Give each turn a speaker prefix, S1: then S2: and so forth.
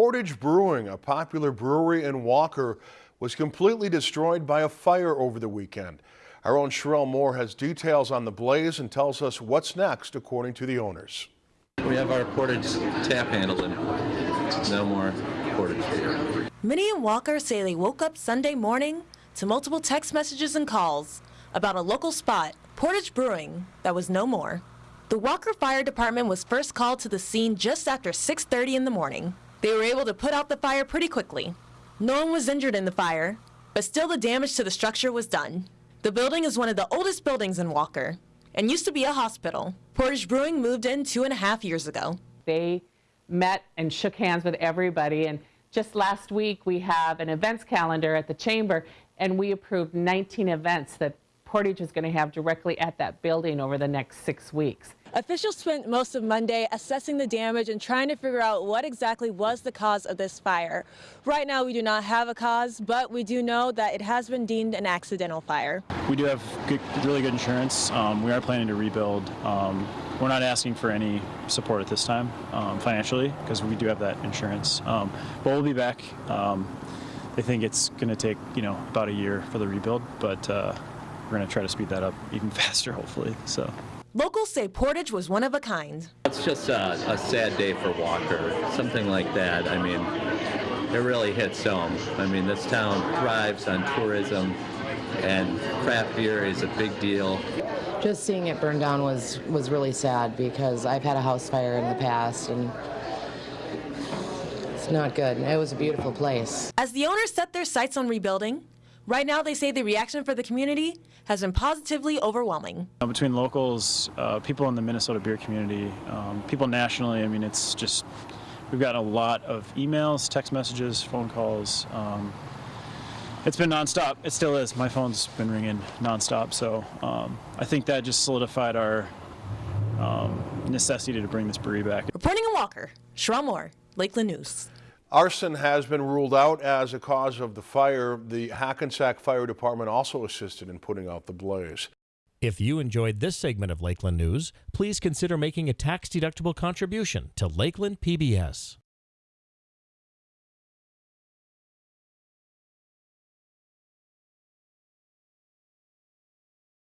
S1: Portage Brewing, a popular brewery in Walker, was completely destroyed by a fire over the weekend. Our own Sherelle Moore has details on the blaze and tells us what's next, according to the owners.
S2: We have our Portage tap handle and no more Portage beer.
S3: Minnie and Walker say they woke up Sunday morning to multiple text messages and calls about a local spot, Portage Brewing, that was no more. The Walker Fire Department was first called to the scene just after 6:30 in the morning. They were able to put out the fire pretty quickly. No one was injured in the fire, but still the damage to the structure was done. The building is one of the oldest buildings in Walker and used to be a hospital. Portage Brewing moved in two and a half years ago.
S4: They met and shook hands with everybody. And just last week, we have an events calendar at the chamber, and we approved 19 events that Portage is going to have directly at that building over the next six weeks.
S3: Officials spent most of Monday assessing the damage and trying to figure out what exactly was the cause of this fire. Right now, we do not have a cause, but we do know that it has been deemed an accidental fire.
S5: We do have good, really good insurance. Um, we are planning to rebuild. Um, we're not asking for any support at this time um, financially because we do have that insurance. Um, but we'll be back. Um, they think it's going to take you know about a year for the rebuild, but uh, we're going to try to speed that up even faster, hopefully. So.
S3: Locals say Portage was one of a kind.
S2: It's just a, a sad day for Walker. Something like that. I mean, it really hits home. I mean, this town thrives on tourism, and craft beer is a big deal.
S6: Just seeing it burn down was was really sad because I've had a house fire in the past and it's not good. It was a beautiful place.
S3: As the owners set their sights on rebuilding, right now they say the reaction for the community has been positively overwhelming.
S5: Uh, Between locals, uh, people in the Minnesota beer community, um, people nationally, I mean, it's just, we've gotten a lot of emails, text messages, phone calls. Um, it's been nonstop. It still is. My phone's been ringing nonstop. So um, I think that just solidified our um, necessity to bring this brewery back.
S3: Reporting in Walker, Sherelle Moore, Lakeland News.
S1: Arson has been ruled out as a cause of the fire. The Hackensack Fire Department also assisted in putting out the blaze.
S7: If you enjoyed this segment of Lakeland News, please consider making a tax-deductible contribution to Lakeland PBS.